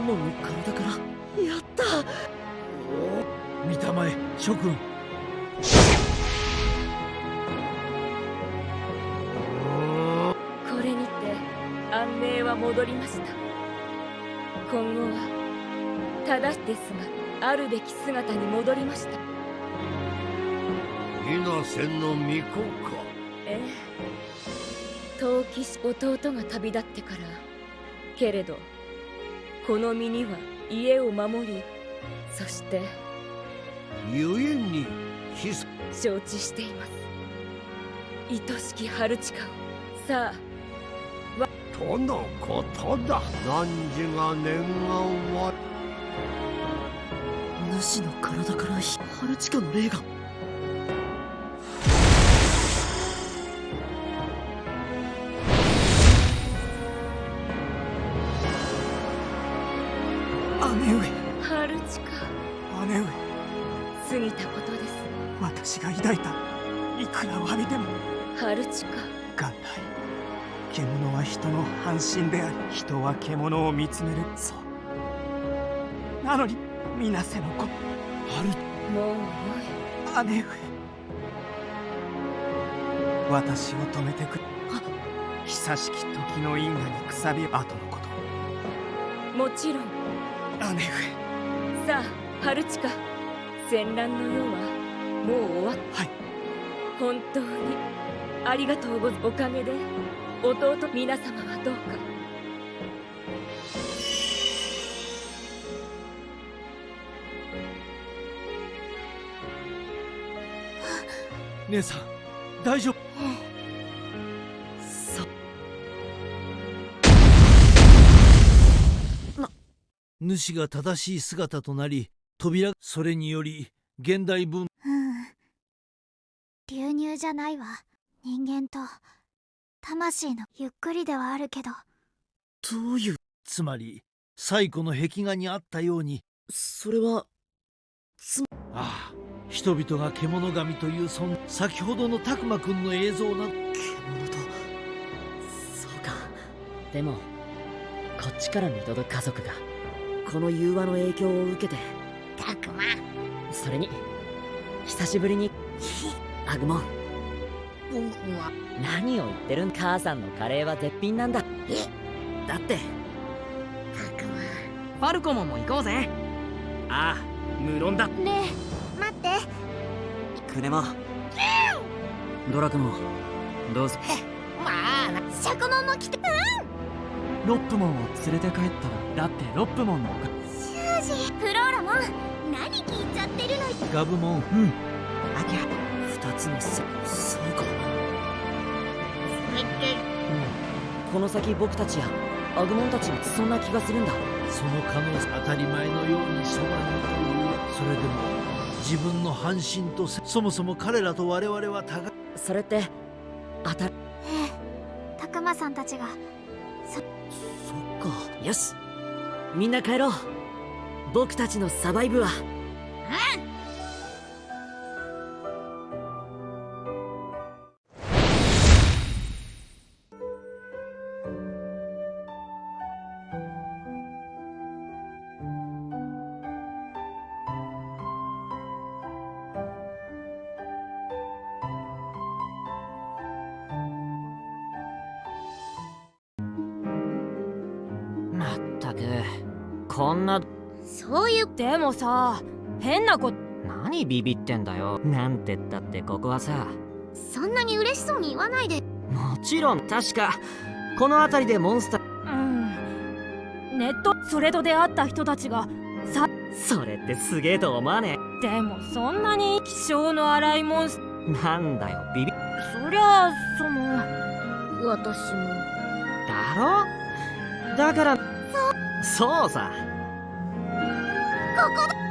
モモンの体から。やった。見たまえ諸君。これにて安寧は戻りました。今後は正しですがあるべき姿に戻りました。稲瀬の巫女か。ええ。陶器師弟が旅立ってからけれどこの身には家を守りそして故にひそ承知しています。愛しき春近を。さあとのことだ。汝が念願は主の体から春近の霊が姉上。春近。姉上。過ぎたことです。私が抱いた。いくら詫びても。春近。元来獣は人の半身であり。人は獣を見つめる。そう。なのに水瀬の子。春。もうよ姉上。私を止めてくれ。久しき時の因果にくさび後のこと。いもちろん姉上さあ春近戦乱の世はもう終わっはい。本当にありがとうござおかげで弟皆様はどうか。姉さん大丈夫主が正しい姿となり扉それにより現代文。うん。流入じゃないわ。人間と魂のゆっくりではあるけど。どういうつまり最古の壁画にあったように。それはああ。人々が獣神というそん先ほどの拓磨くんの映像な。獣とそうか。でもこっちから見届く家族がこの融和の影響を受けて。たくまそれに久しぶりにアグモン。僕は何を言ってるん母さんのカレーは絶品なんだ。だって。たくファルコモンも行こうぜ。ああ無論だ。まねえ待って。クネモドラクモどうぞ。まあなシャコモンも来てロップモンを連れて帰ったらだってロップモンのおか。修士フローラモン何聞いちゃってるのガブモンうん。あきゃ二つのせそうかこの先僕たちやアグモンたちもそんな気がするんだ。その可能性当たり前のようにそばにというそれでも自分の半身とせそもそも彼らと我々は互い。それって当たりええたくまさんたちがそっか。よし。みんな帰ろう。僕たちのサバイブは。うん。くこんな。そういう。でもさ変なこ何ビビってんだよ。なんてったってここはさ。そんなに嬉しそうに言わないで。もちろん確かこの辺りでモンスター。うん。ネットそれと出会った人たちがそれってすげえと思わね。でもそんなに気性の荒いモンスえなんだよビビ。そりゃあその私も。だろ？だからそうさ。ここだ。